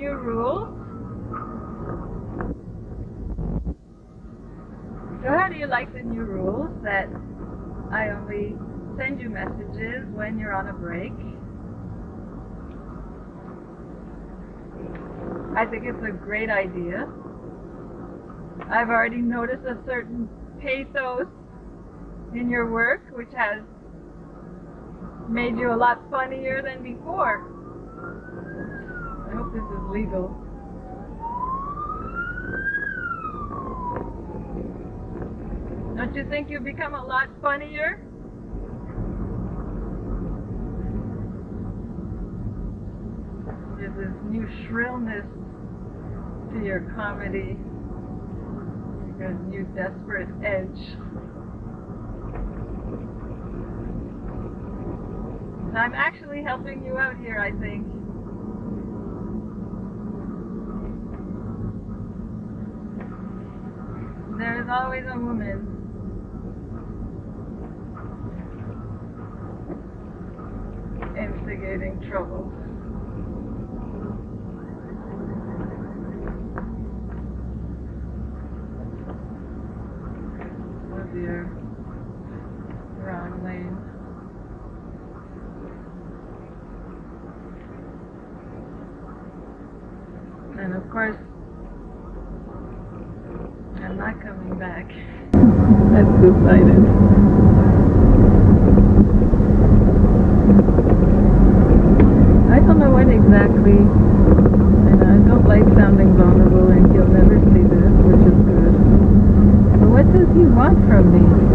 new rules. So how do you like the new rules that I only send you messages when you're on a break? I think it's a great idea. I've already noticed a certain pathos in your work which has made you a lot funnier than before. This is legal. Don't you think you've become a lot funnier? There's this new shrillness to your comedy. You new desperate edge. I'm actually helping you out here, I think. There is always a woman. instigating trouble. Oh dear. Wrong lane. And of course, I'm not coming back. That's two-sided. I don't know when exactly, and I don't like sounding vulnerable, and he'll never see this, which is good. But what does he want from me?